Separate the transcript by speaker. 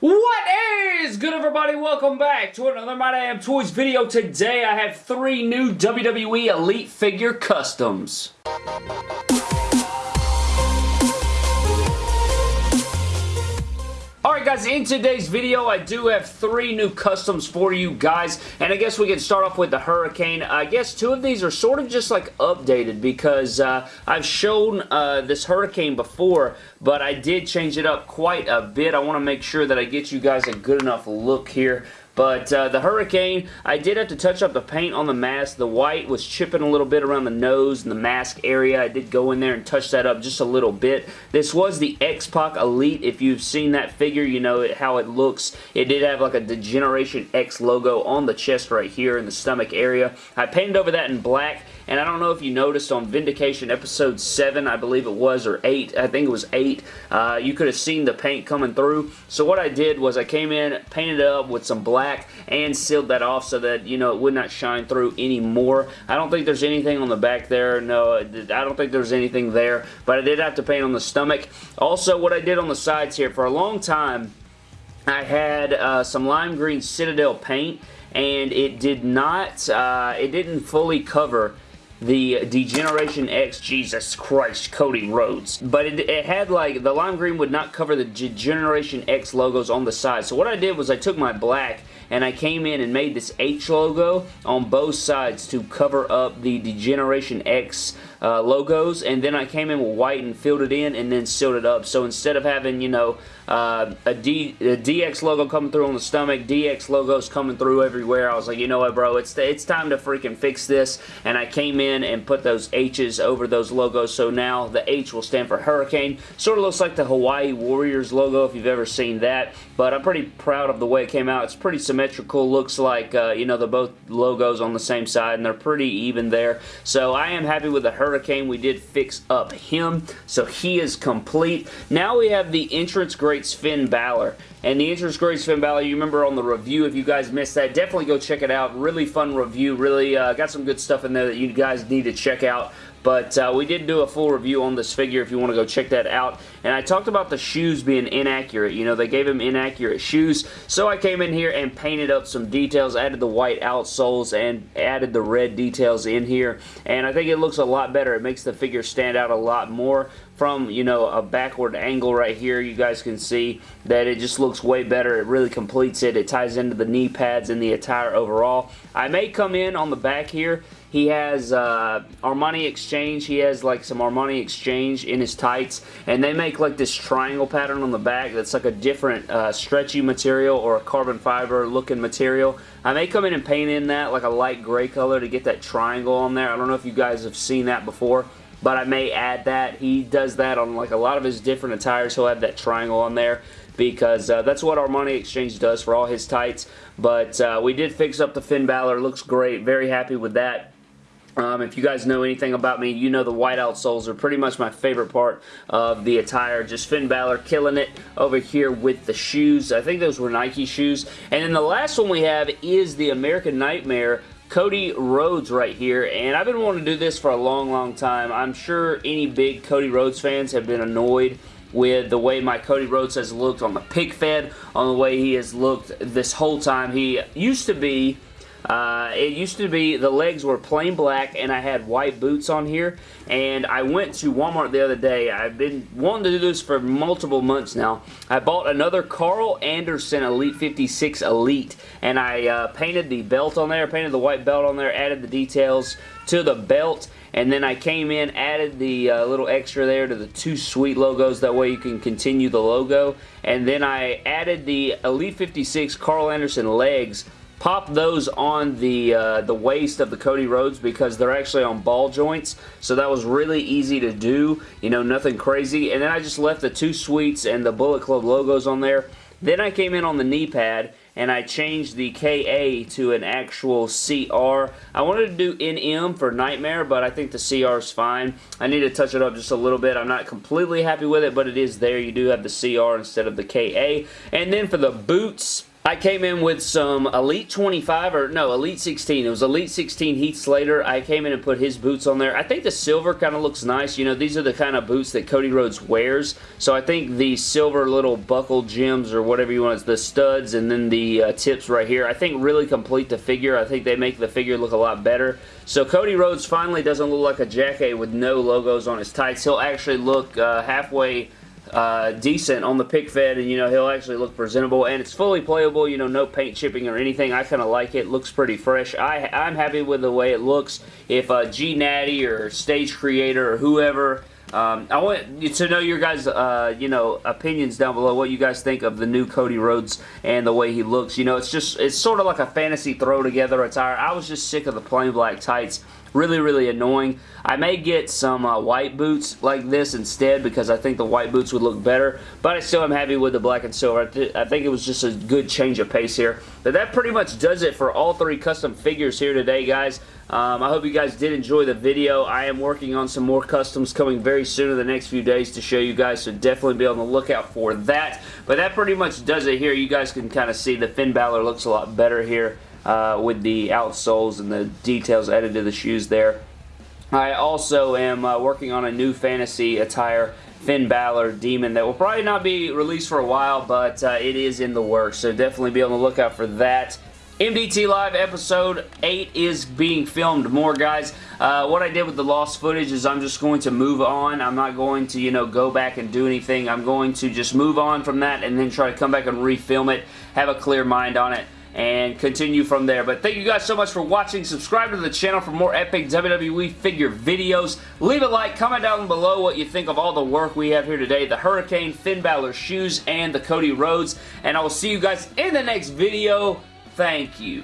Speaker 1: What is good everybody? Welcome back to another My Damn Toys video. Today I have three new WWE Elite figure customs. Guys, in today's video I do have three new customs for you guys and I guess we can start off with the Hurricane. I guess two of these are sort of just like updated because uh, I've shown uh, this Hurricane before but I did change it up quite a bit. I want to make sure that I get you guys a good enough look here but uh, the Hurricane, I did have to touch up the paint on the mask. The white was chipping a little bit around the nose and the mask area. I did go in there and touch that up just a little bit. This was the X-Pac Elite. If you've seen that figure, you know it, how it looks. It did have like a Degeneration X logo on the chest right here in the stomach area. I painted over that in black and I don't know if you noticed on Vindication episode 7, I believe it was, or 8, I think it was 8, uh, you could have seen the paint coming through. So what I did was I came in, painted it up with some black, and sealed that off so that, you know, it would not shine through anymore. I don't think there's anything on the back there. No, I don't think there's anything there, but I did have to paint on the stomach. Also, what I did on the sides here, for a long time, I had uh, some lime green Citadel paint, and it did not, uh, it didn't fully cover the Degeneration X, Jesus Christ, Cody Rhodes. But it, it, had like, the lime green would not cover the Degeneration X logos on the side. So what I did was I took my black and I came in and made this H logo on both sides to cover up the Degeneration X uh, logos and then I came in with white and filled it in and then sealed it up. So instead of having, you know, uh, a, D, a DX logo coming through on the stomach, DX logos coming through everywhere, I was like, you know what, bro, it's, it's time to freaking fix this. And I came in and put those H's over those logos. So now the H will stand for Hurricane. Sort of looks like the Hawaii Warriors logo if you've ever seen that. But I'm pretty proud of the way it came out. It's pretty symmetrical. Looks like, uh, you know, the both logos on the same side and they're pretty even there. So I am happy with the Hurricane Hurricane. We did fix up him, so he is complete. Now we have the entrance greats Finn Balor. And the entrance greats Finn Balor, you remember on the review, if you guys missed that, definitely go check it out. Really fun review. Really uh, got some good stuff in there that you guys need to check out. But uh, we did do a full review on this figure if you want to go check that out. And I talked about the shoes being inaccurate. You know, they gave him inaccurate shoes. So I came in here and painted up some details, added the white outsoles, and added the red details in here. And I think it looks a lot better. It makes the figure stand out a lot more from, you know, a backward angle right here. You guys can see that it just looks way better. It really completes it. It ties into the knee pads and the attire overall. I may come in on the back here he has uh, Armani Exchange. He has like some Armani Exchange in his tights. And they make like this triangle pattern on the back that's like a different uh, stretchy material or a carbon fiber looking material. I may come in and paint in that like a light gray color to get that triangle on there. I don't know if you guys have seen that before but I may add that. He does that on like a lot of his different attires. He'll have that triangle on there because uh, that's what Armani Exchange does for all his tights. But uh, we did fix up the Finn Balor. Looks great. Very happy with that. Um, if you guys know anything about me, you know the white outsoles are pretty much my favorite part of the attire. Just Finn Balor killing it over here with the shoes. I think those were Nike shoes. And then the last one we have is the American Nightmare Cody Rhodes right here, and I've been wanting to do this for a long, long time. I'm sure any big Cody Rhodes fans have been annoyed with the way my Cody Rhodes has looked on the pic fed, on the way he has looked this whole time. He used to be uh, it used to be the legs were plain black and I had white boots on here and I went to Walmart the other day. I've been wanting to do this for multiple months now. I bought another Karl Anderson Elite 56 Elite and I uh, painted the belt on there, painted the white belt on there, added the details to the belt and then I came in, added the uh, little extra there to the Too Sweet logos. That way you can continue the logo. And then I added the Elite 56 Karl Anderson legs pop those on the uh, the waist of the Cody Rhodes because they're actually on ball joints so that was really easy to do you know nothing crazy and then I just left the Too Sweets and the Bullet Club logos on there then I came in on the knee pad and I changed the KA to an actual CR. I wanted to do NM for Nightmare, but I think the CR is fine. I need to touch it up just a little bit. I'm not completely happy with it, but it is there. You do have the CR instead of the KA. And then for the boots, I came in with some Elite 25, or no, Elite 16. It was Elite 16 Heath Slater. I came in and put his boots on there. I think the silver kind of looks nice. You know, these are the kind of boots that Cody Rhodes wears. So I think the silver little buckle gems or whatever you want, the studs and then the uh, tips right here, I think really complete the figure. I think they make the figure look a lot better. So Cody Rhodes finally doesn't look like a jacket with no logos on his tights. He'll actually look uh, halfway uh, decent on the pic fed and you know he'll actually look presentable and it's fully playable you know no paint chipping or anything I kind of like it looks pretty fresh I, I'm happy with the way it looks if uh, G Natty or stage creator or whoever um, I want to know your guys, uh, you know, opinions down below. What you guys think of the new Cody Rhodes and the way he looks. You know, it's just, it's sort of like a fantasy throw together attire. I was just sick of the plain black tights. Really, really annoying. I may get some uh, white boots like this instead because I think the white boots would look better, but I still am happy with the black and silver. I, th I think it was just a good change of pace here. But that pretty much does it for all three custom figures here today, guys. Um, I hope you guys did enjoy the video. I am working on some more customs coming very soon in the next few days to show you guys, so definitely be on the lookout for that. But that pretty much does it here. You guys can kind of see the Finn Balor looks a lot better here uh, with the outsoles and the details added to the shoes there. I also am uh, working on a new fantasy attire Finn Balor Demon that will probably not be released for a while, but uh, it is in the works, so definitely be on the lookout for that. MDT Live episode 8 is being filmed more, guys. Uh, what I did with the lost footage is I'm just going to move on. I'm not going to, you know, go back and do anything. I'm going to just move on from that and then try to come back and refilm it, have a clear mind on it and continue from there. But thank you guys so much for watching. Subscribe to the channel for more epic WWE figure videos. Leave a like, comment down below what you think of all the work we have here today. The Hurricane, Finn Balor shoes, and the Cody Rhodes. And I will see you guys in the next video. Thank you.